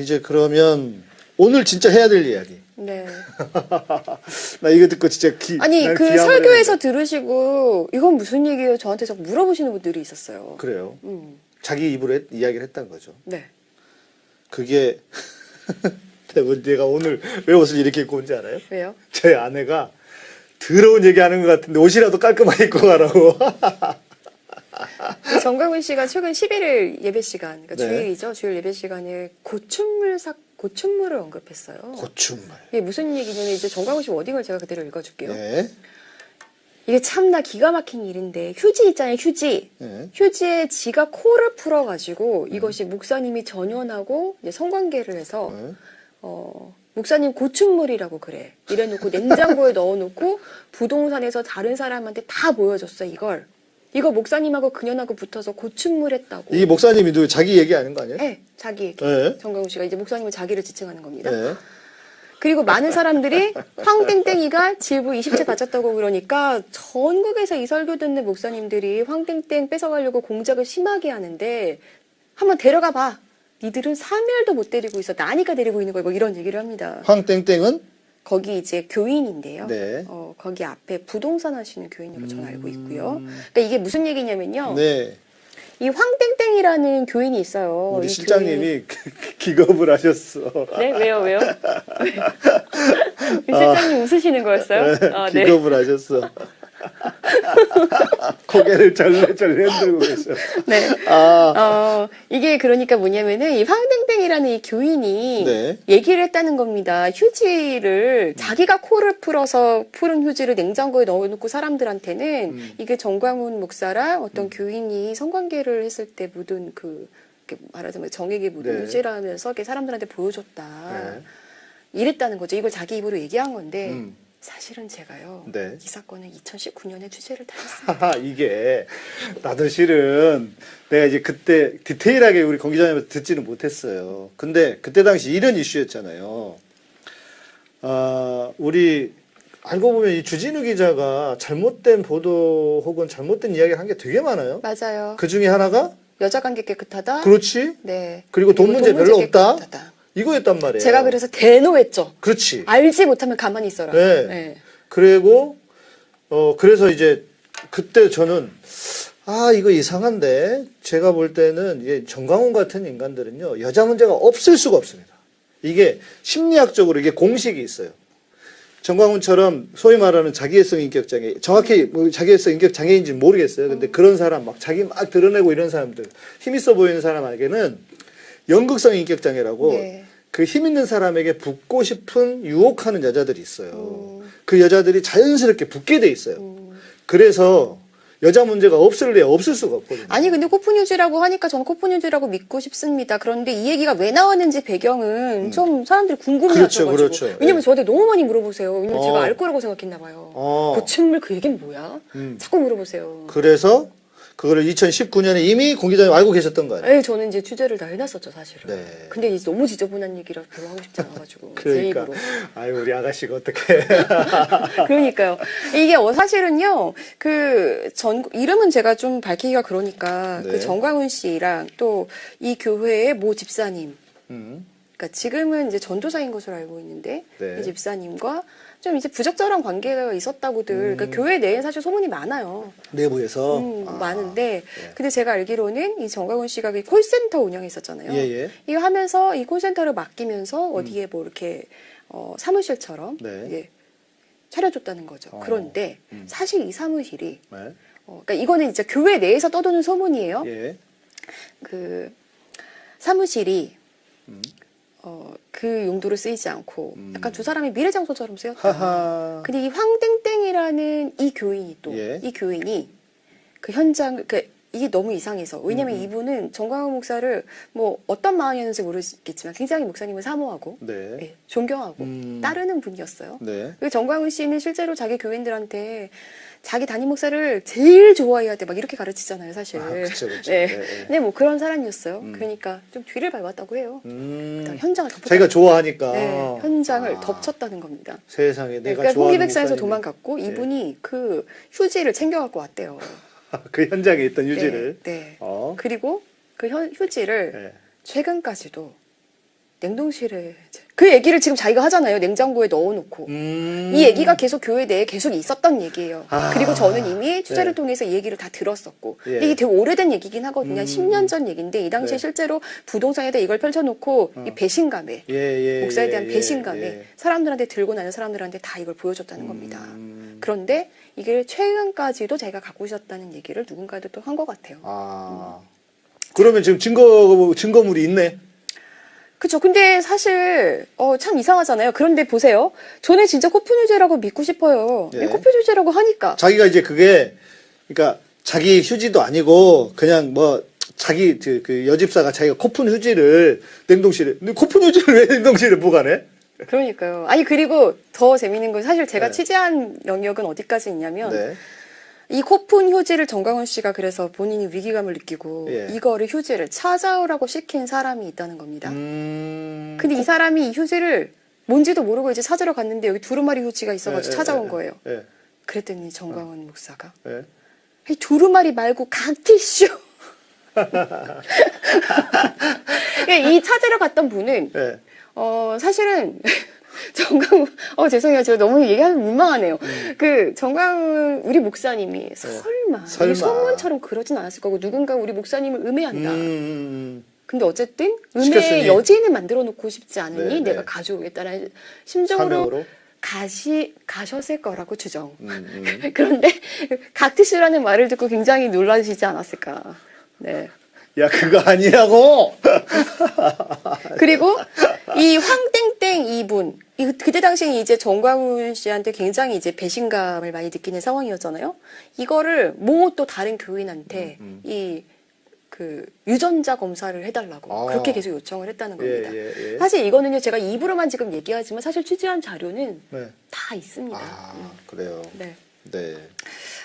이제 그러면 오늘 진짜 해야 될 이야기. 네. 나 이거 듣고 진짜 기. 아니 난그 설교에서 했는데. 들으시고 이건 무슨 얘기예요? 저한테 자꾸 물어보시는 분들이 있었어요. 그래요. 음. 자기 입으로 했- 이야기를 했다는 거죠. 네. 그게 대부분 내가 오늘 왜 옷을 이렇게 입고 온지 알아요? 왜요? 제 아내가 더러운 얘기하는 것 같은데 옷이라도 깔끔하게 입고 가라고. 그 정강훈 씨가 최근 11일 예배 시간, 그러니까 네. 주일이죠. 주일 예배 시간에 고춘물 사 고춘물을 언급했어요. 고춘말. 이게 무슨 얘기냐면 이제 정강훈 씨 워딩을 제가 그대로 읽어줄게요. 네. 이게 참나 기가 막힌 일인데 휴지 있잖아요. 휴지. 네. 휴지에 지가 코를 풀어가지고 이것이 목사님이 전연하고 성관계를 해서 네. 어, 목사님 고춘물이라고 그래. 이래놓고 냉장고에 넣어놓고 부동산에서 다른 사람한테 다 보여줬어 이걸. 이거 목사님하고 그년하고 붙어서 고춘물 했다고. 이 목사님이 자기 얘기하는 거 아니에요? 네, 자기 얘기. 네. 정강훈 씨가 이제 목사님은 자기를 지칭하는 겁니다. 네. 그리고 많은 사람들이 황땡땡이가 질부 20채 바쳤다고 그러니까 전국에서 이 설교 듣는 목사님들이 황땡땡 뺏어가려고 공작을 심하게 하는데 한번 데려가 봐. 니들은 3일도 못 데리고 있어. 나니까 데리고 있는 거야. 뭐 이런 얘기를 합니다. 황땡땡은 거기 이제 교인인데요. 네. 어, 거기 앞에 부동산 하시는 교인으로 저는 알고 있고요. 그러니까 이게 무슨 얘기냐면요. 음. 네. 이 황땡땡이라는 교인이 있어요. 우리 이 실장님이 기겁을 하셨어. 교인이- 네 왜요 왜요? 실장님 웃으시는 거였어요? 아, 네. 기겁을 하셨어. 고개를 절레절레 흔들고 계셔. 네. 아, 어, 이게 그러니까 뭐냐면은 이 황땡땡이라는 이 교인이 네. 얘기를 했다는 겁니다. 휴지를 자기가 코를 풀어서 푸른 휴지를 냉장고에 넣어놓고 사람들한테는 음. 이게 정광훈 목사랑 어떤 교인이 성관계를 했을 때 묻은 그 말하자면 정액에 묻은 네. 휴지라면서 사람들한테 보여줬다. 네. 이랬다는 거죠. 이걸 자기 입으로 얘기한 건데 음. 사실은 제가요. 네. 이 사건은 2019년에 취재를 다 했습니다. 이게 나도 실은 내가 이제 그때 디테일하게 우리 권 기자님한테 듣지는 못했어요. 근데 그때 당시 이런 이슈였잖아요. 아, 우리 알고 보면 이 주진우 기자가 잘못된 보도 혹은 잘못된 이야기를 한 게 되게 많아요. 맞아요. 그 중에 하나가 여자 관계 깨끗하다. 그렇지 네. 그리고 돈 문제 별로 없다. 깨끗하다. 이거였단 말이에요. 제가 그래서 대노했죠. 그렇지. 알지 못하면 가만히 있어라. 네. 그리고 어 그래서 이제 그때 저는 아 이거 이상한데 제가 볼 때는 이게 정광훈 같은 인간들은요 여자 문제가 없을 수가 없습니다. 이게 심리학적으로 이게 공식이 있어요. 정광훈처럼 소위 말하는 자기애성 인격 장애 정확히 뭐 자기애성 인격 장애인지 는 모르겠어요. 근데 그런 사람 막 자기 막 드러내고 이런 사람들 힘 있어 보이는 사람에게는 연극성 인격 장애라고 네. 그힘 있는 사람에게 붙고 싶은 유혹하는 여자들이 있어요. 음. 그 여자들이 자연스럽게 붙게 돼 있어요. 음. 그래서 여자 문제가 없을래야 없을 수가 없거든요. 아니 근데 코프뉴즈라고 하니까 저는 코프뉴즈라고 믿고 싶습니다. 그런데 이 얘기가 왜 나왔는지 배경은 좀 사람들이 궁금해하셔가지고 음. 그렇죠, 그렇죠. 왜냐면 예. 저한테 너무 많이 물어보세요. 왜냐면 어. 제가 알 거라고 생각했나 봐요. 어. 고층물 그 얘기는 뭐야? 음. 자꾸 물어보세요. 그래서 그거를 2019년에 이미 공 기자님 알고 계셨던 거 아니에요? 에이 저는 이제 취재를 다 해놨었죠 사실은. 네. 근데 이제 너무 지저분한 얘기라 별로 하고 싶지 않아가지고 제 그러니까 입으로. 아유 우리 아가씨가 어떻게 그러니까요. 이게 어, 사실은요, 그 전, 이름은 제가 좀 밝히기가 그러니까, 네. 그 정광훈 씨랑 또 이 교회의 모 집사님, 음, 그러니까 지금은 이제 전도사인 것으로 알고 있는데, 네. 이 집사님과 좀 이제 부적절한 관계가 있었다고들, 음. 그러니까 교회 내에 사실 소문이 많아요. 내부에서 음, 아, 많은데, 예. 근데 제가 알기로는 이 정광훈 씨가 그 콜센터 운영했었잖아요. 예, 예. 이거 하면서 이 콜센터를 맡기면서 어디에 뭐 이렇게 어, 사무실처럼 네. 예, 차려줬다는 거죠. 어, 그런데 음. 사실 이 사무실이 네. 어, 그러니까 이거는 이제 교회 내에서 떠도는 소문이에요. 예. 그 사무실이 음. 어, 그 용도로 쓰이지 않고 음. 약간 두 사람이 미래 장소처럼 쓰였다. 하하. 근데 이 황땡땡이라는 이 교인이 또이 예. 교인이 그 현장 그 이게 너무 이상해서 왜냐면 음. 이분은 정광훈 목사를 뭐 어떤 마음이었는지 모르겠지만 굉장히 목사님을 사모하고 네. 예, 존경하고 음. 따르는 분이었어요. 네. 그 정광훈 씨는 실제로 자기 교인들한테 자기 담임 목사를 제일 좋아해야 돼 막 이렇게 가르치잖아요, 사실. 아, 그쵸, 그쵸. 네. 예, 예. 근데 뭐 그런 사람이었어요. 음. 그러니까 좀 뒤를 밟았다고 해요. 음. 현장을 덮었다. 자기가 좋아하니까 네, 현장을 아, 덮쳤다는 겁니다. 세상에 네, 내가 그러니까 좋아하는 홍기백산에서 목사님이- 도망갔고 네. 이분이 그 휴지를 챙겨갖고 왔대요. 그 현장에 있던 네. 네. 어. 그리고 그 현, 휴지를 네. 최근까지도 냉동실에 그 얘기를 지금 자기가 하잖아요. 냉장고에 넣어놓고. 음. 이 얘기가 계속 교회 내에 계속 있었던 얘기예요. 아. 그리고 저는 이미 취재를 네. 통해서 이 얘기를 다 들었었고 예. 이게 되게 오래된 얘기긴 하거든요. 한 음. 10년 전 얘기인데 이 당시에 네. 실제로 부동산에다 이걸 펼쳐놓고 이 배신감에 예, 예, 목사에 대한 예, 배신감에 예. 사람들한테 들고 나는 사람들한테 다 이걸 보여줬다는 겁니다. 음. 그런데 이게 최근까지도 자기가 갖고 있었다는 얘기를 누군가도 또 한 것 같아요. 아. 그러면 지금 증거 증거물이 있네. 그쵸. 근데 사실, 어, 참 이상하잖아요. 그런데 보세요. 저는 진짜 코프뉴제라고 믿고 싶어요. 예. 코프뉴제라고 하니까. 자기가 이제 그게 그러니까 자기 휴지도 아니고 그냥 뭐 자기 그, 그 여집사가 자기가 코푼 휴지를 냉동실에 근데 코푼 휴지를 왜 냉동실에 보관해? 그러니까요. 아니, 그리고 더 재밌는 건 사실 제가 네. 취재한 영역은 어디까지 있냐면, 네. 이 코푼 휴지를 정광훈 씨가 그래서 본인이 위기감을 느끼고, 예. 이거를 휴지를 찾아오라고 시킨 사람이 있다는 겁니다. 음. 근데 이 사람이 이 휴지를 뭔지도 모르고 이제 찾으러 갔는데 여기 두루마리 휴지가 있어가지고 예, 예, 찾아온 예, 거예요. 예. 그랬더니 정광훈 목사가 예. 이 두루마리 말고 각티슈. 이 찾으러 갔던 분은 예. 어 사실은 정광훈 어 죄송해요 제가 너무 얘기하면 민망하네요. 그 정광훈 우리 목사님이 설마, 네. 설마. 이 소문처럼 그러진 않았을 거고 누군가 우리 목사님을 음해한다. 음. 근데 어쨌든. 음해의 여지는 만들어 놓고 싶지 않으니 네, 내가 네. 가져오겠다는 심정으로 사명으로. 가시 가셨을 거라고 추정. 음, 음. 그런데 각티슈라는 말을 듣고 굉장히 놀라시지 않았을까. 네. 야 그거 아니라고. 그리고 이 황땡땡 이분, 이- 그때 당시에 이제 정광훈 씨한테 굉장히 이제 배신감을 많이 느끼는 상황이었잖아요. 이거를 모또 다른 교인한테 음, 이그 유전자 검사를 해달라고 아. 그렇게 계속 요청을 했다는 예, 겁니다. 예, 예. 사실 이거는요 제가 입으로만 지금 얘기하지만 사실 취재한 자료는 네. 다 있습니다. 아 그래요. 네. 네.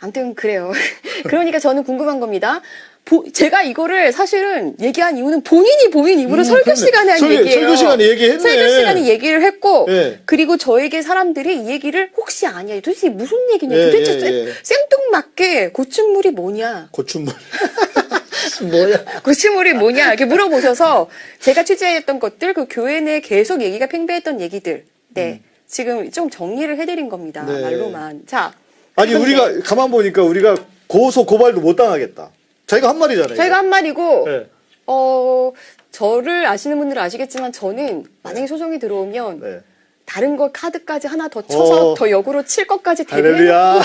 아무튼 그래요. 그러니까 저는 궁금한 겁니다. 보- 제가 이거를 사실은 얘기한 이유는 본인이 본인 입으로 음, 설교 그렇네. 시간에 한 설교- 얘기예요. 설교 시간에 얘기했네. 설교 시간에 얘기를 했고 예. 그리고 저에게 사람들이 이 얘기를 혹시 아니야. 도대체 무슨 얘기냐. 예, 도대체 예, 생- 예. 생뚱맞게 고충물이 뭐냐. 고춘물. 뭐야? 고충물이 뭐냐. 이렇게 물어보셔서 제가 취재했던 것들 그 교회 내에 계속 얘기가 팽배했던 얘기들. 네. 지금 좀 정리를 해드린 겁니다. 네. 말로만. 자. 아니 우리가 가만 보니까 우리가 고소 고발도 못 당하겠다. 자기가 한 말이잖아요. 저희가 한 말이고 네. 어, 저를 아시는 분들은 아시겠지만 저는 만약에 소송이 들어오면 네. 다른 거 카드까지 하나 더 쳐서 어. 더 역으로 칠 것까지 대비해 할렐루야.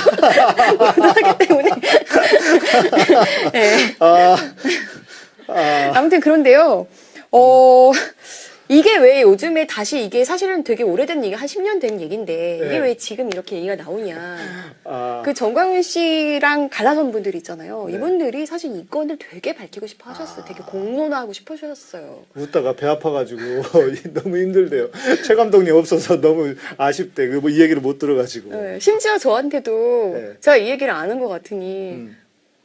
하기 때문에 네. 아, 아, 아무튼 그런데요. 어 이게 왜 요즘에 다시 이게 사실은 되게 오래된 얘기 한 10년 된 얘기인데 이게 네. 왜 지금 이렇게 얘기가 나오냐. 아. 그 정광훈 씨랑 갈라선 분들 있잖아요. 네. 이분들이 사실 이 건을 되게 밝히고 싶어 하셨어요. 되게 공론화하고 싶어 하셨어요. 웃다가 배 아파가지고 너무 힘들대요. 최 감독님 없어서 너무 아쉽대. 그뭐이 얘기를 못 들어가지고. 네, 심지어 저한테도 네. 제가 이 얘기를 아는 것 같으니 음.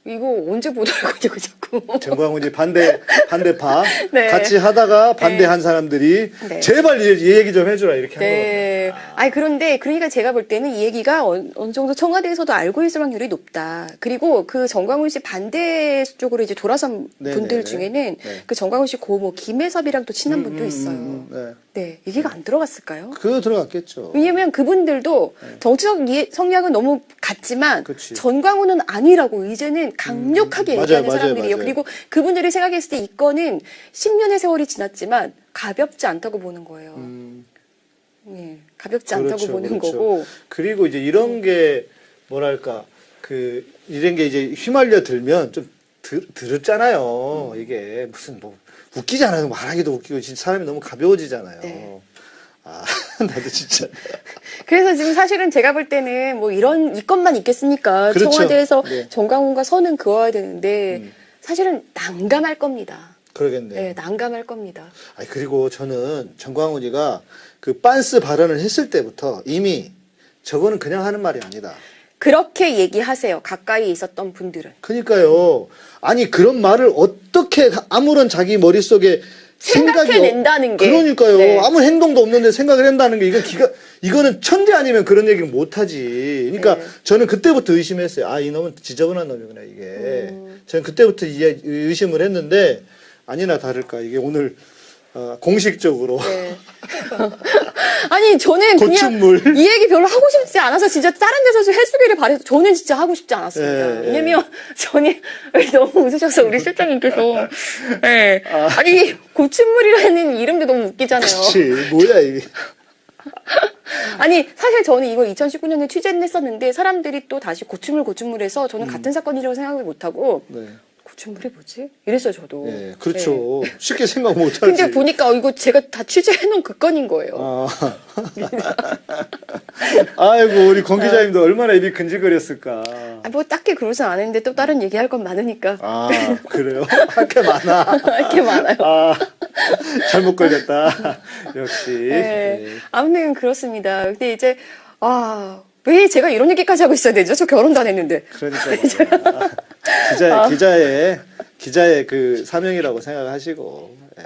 이거 언제 거냐고 자꾸. 정광훈이 반대 반대파 네. 같이 하다가 반대한 사람들이 네. 제발 이, 이 얘기 좀 해주라 이렇게 한. 네. 아니 그런데 그러니까 제가 볼 때는 이 얘기가 어느, 어느 정도 청와대에서도 알고 있을 확률이 높다. 그리고 그 정광훈 씨 반대 쪽으로 이제 돌아선 네, 분들 네, 네. 중에는 네. 그 정광훈 씨 고모 김혜섭이랑 또 친한 음, 분도 음, 있어요. 음, 음, 네, 얘기가 안 들어갔을까요? 네. 그거 들어갔겠죠. 왜냐면 그분들도 정치적 이해- 성향은 너무 같지만 네. 그치. 전광훈은 아니라고 이제는 강력하게 음, 얘기하는 맞아요, 사람들이에요. 맞아요. 그리고 그분들이 생각했을 때 이 건은 10년의 세월이 지났지만 가볍지 않다고 보는 거예요. 음, 예, 가볍지 않다고 그렇죠, 보는 그렇죠. 거고. 그리고 이제 이런 게 뭐랄까 그 이런 게 이제 휘말려 들면 좀 드, 드럽잖아요. 이게 무슨 뭐 웃기잖아요. 말하기도 웃기고 진짜 사람이 너무 가벼워지잖아요. 네. 아 나도 진짜 그래서 지금 사실은 제가 볼 때는 뭐 이런 이 건만 있겠습니까? 그렇죠. 청와대에서 네. 정광훈과 선은 그어야 되는데 음. 사실은 난감할 겁니다. 그러겠네. 네, 난감할 겁니다. 아니 그리고 저는 정광훈이가 그 빤스 발언을 했을 때부터 이미 저거는 그냥 하는 말이 아니다. 그렇게 얘기하세요. 가까이 있었던 분들은. 그러니까요. 아니 그런 말을 어떻게 아무런 자기 머릿속에 생각이 생각해낸다는 없- 게. 그러니까요. 네. 아무 행동도 없는데 생각을 한다는 게 이건 기가 이거는 천재 아니면 그런 얘기를 못 하지. 그러니까 네. 저는 그때부터 의심했어요. 아, 이 놈은 지저분한 놈이구나, 이게. 음. 저는 그때부터 이해- 의심을 했는데 아니나 다를까 이게 오늘 어, 공식적으로 네. 아니 저는 고추물. 그냥 이 얘기 별로 하고 싶지 않아서 진짜 다른 데서 좀 해주기를 바래서 저는 진짜 하고 싶지 않았습니다. 예, 예. 왜냐면 저는 너무 웃으셔서 우리 실장님께서 예. 아니 고추물이라는 이름도 너무 웃기잖아요. 그치 뭐야 이게 아니 사실 저는 이걸 2019년에 취재를 했었는데 사람들이 또 다시 고추물 고추물해서 저는 같은 사건이라고 생각을 못하고 네. 뭐지? 이랬어요 저도. 예, 그렇죠 쉽게 생각 못하지 근데 보니까 어, 이거 제가 다 취재해놓은 그 건인 거예요. 아. 아이고 우리 권 기자님도 얼마나 입이 근질거렸을까 아, 뭐 딱히 그러진 않은데 또 다른 얘기할 건 많으니까 아 그래요 할 게 많아 이렇게 많아요. 아 잘못 걸렸다 역시 네. 예. 아무튼 그렇습니다. 근데 이제 아. 왜 제가 이런 얘기까지 하고 있어야 되죠? 저 결혼도 안 했는데. 그러니까 기자 아. 기자의 기자의 그 사명이라고 생각하시고 예.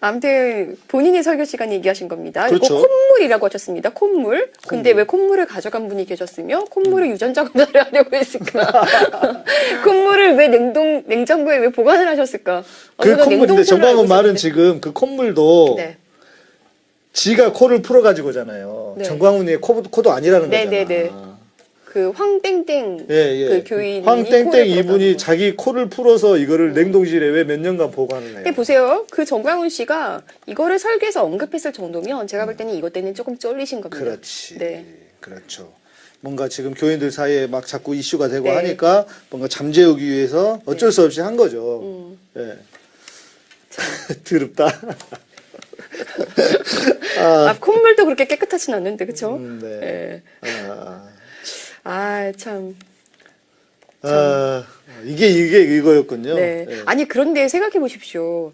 아무튼 본인이 설교 시간 얘기하신 겁니다. 그렇죠. 이거 콧물이라고 하셨습니다. 콧물. 근데 콧물. 왜 콧물을 가져간 분이 계셨으며 콧물을 유전자 검사를 하려고 했을까? 콧물을 왜 냉동 냉장고에 왜 보관을 하셨을까? 그 저는 콧물인데 알고 말은. 지금 그 콧물도 네. 지가 코를 풀어가지고잖아요. 네. 정광훈이 코, 코도 아니라는 네, 거잖아. 네, 네. 그 황땡땡 예, 예. 그 교인이 황땡땡 이분이. 자기 코를 풀어서 이거를 냉동실에 왜 몇 년간 보관을 해요? 보세요. 그 정광훈 씨가 이거를 설계에서 언급했을 정도면 제가 볼 때는 이것 때는 조금 쫄리신 겁니다. 그렇지. 네. 그렇죠. 뭔가 지금 교인들 사이에 막 자꾸 이슈가 되고 네. 하니까 뭔가 잠재우기 위해서 어쩔 수 없이 한 거죠. 음. 예. 드럽다. 아, 콧물도 그렇게 깨끗하진 않는데, 그쵸? 음, 네. 예. 아, 아, 참. 아, 이게 이게 이거였군요. 네. 예. 아니, 그런데 생각해 보십시오.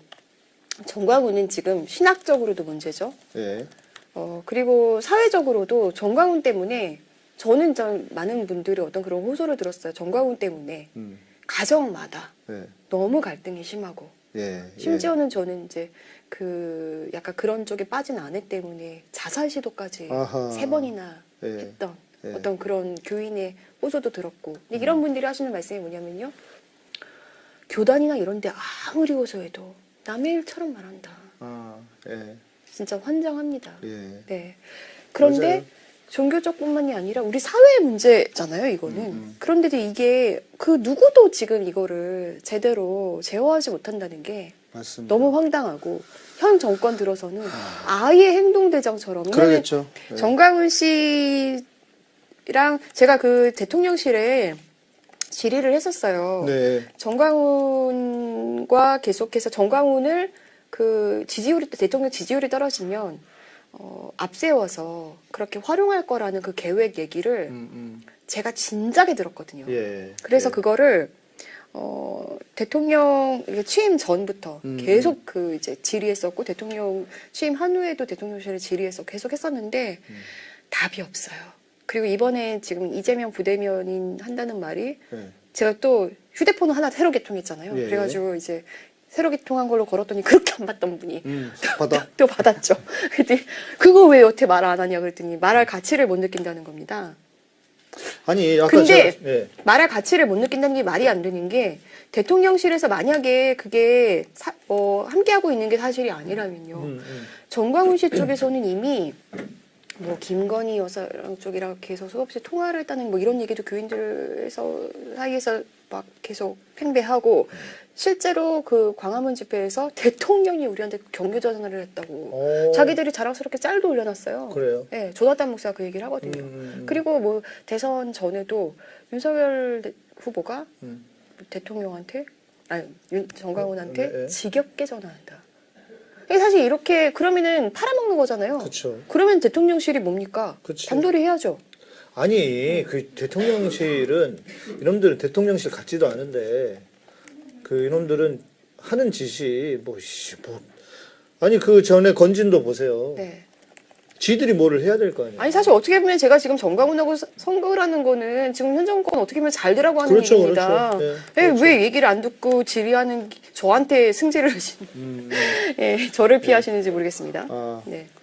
정광훈은 지금 신학적으로도 문제죠. 예. 어, 그리고 사회적으로도 정광훈 때문에 저는 좀 많은 분들이 어떤 그런 호소를 들었어요. 정광훈 때문에 음. 가정마다 예. 너무 갈등이 심하고 예. 심지어는 저는 이제 그 약간 그런 쪽에 빠진 아내 때문에 자살 시도까지 아하. 세 번이나 예. 했던 예. 어떤 그런 교인의 호소도 들었고 근데 이런 분들이 하시는 말씀이 뭐냐면요 교단이나 이런 데 아무리 호소해도 남의 일처럼 말한다 아, 예. 진짜 환장합니다 예. 네 그런데 맞아요. 종교적뿐만이 아니라 우리 사회의 문제잖아요 이거는 음. 그런데도 이게 그 누구도 지금 이거를 제대로 제어하지 못한다는 게 맞습니다. 너무 황당하고 현 정권 들어서는 아예 행동대장처럼 그러겠죠. 예. 정광훈 씨 랑 제가 그 대통령실에 질의를 했었어요. 네. 정광훈과 계속해서 정광훈을 그 지지율이 대통령 지지율이 떨어지면 어, 앞세워서 그렇게 활용할 거라는 그 계획 얘기를 음, 제가 진작에 들었거든요. 음. 예. 그래서 예. 그거를 어, 대통령 취임 전부터 음, 계속 그 이제 질의했었고 대통령 취임 한 후에도 대통령실에 질의해서 계속 했었는데 음. 답이 없어요. 그리고 이번에 지금 이재명 부대면인 한다는 말이 예. 제가 또 휴대폰을 하나 새로 개통했잖아요. 예. 그래가지고 이제 새로 개통한 걸로 걸었더니 그렇게 안 받던 분이 음, 받아. 또 받았죠. 그랬더니 그거 왜 여태 말 안 하냐 그랬더니 말할 가치를 못 느낀다는 겁니다. 아니, 아까 근데 제가, 예. 말할 가치를 못 느낀다는 게 말이 안 되는 게 대통령실에서 만약에 그게 사- 어, 함께하고 있는 게 사실이 아니라면요. 음, 음. 정광훈 씨 쪽에서는 이미 뭐 김건희 여사 쪽이랑 계속 수없이 통화를 했다는 뭐 이런 얘기도 교인들에서 사이에서 막 계속 팽배하고 실제로 그 광화문 집회에서 대통령이 우리한테 경교 전화를 했다고 오. 자기들이 자랑스럽게 짤도 올려놨어요. 어. 그래요. 네, 조나단 목사가 그 얘기를 하거든요. 음, 음. 그리고 뭐 대선 전에도 윤석열 대- 후보가 음. 대통령한테 아니 윤, 정광훈한테 네, 네. 지겹게 전화한다. 사실 이렇게 그러면은 팔아먹는 거잖아요. 그쵸. 그러면 대통령실이 뭡니까? 그치. 단도리 해야죠. 아니, 그 대통령실은 이놈들은 대통령실 같지도 않은데 그 이놈들은 하는 짓이 뭐, 씨, 뭐 아니 그 전에 건진도 보세요. 네. 지들이 뭐를 해야 될 거 아니에요. 아니 사실 어떻게 보면 제가 지금 선거를 하는 거는 지금 현 정권 어떻게 보면 잘 되라고 하는 그렇죠, 얘기입니다. 그렇죠. 예, 예, 그렇죠. 왜 얘기를 안 듣고 질의하는 기- 저한테 승질을 하시는 음, 음. 예, 저를 피하시는지 모르겠습니다. 아, 네.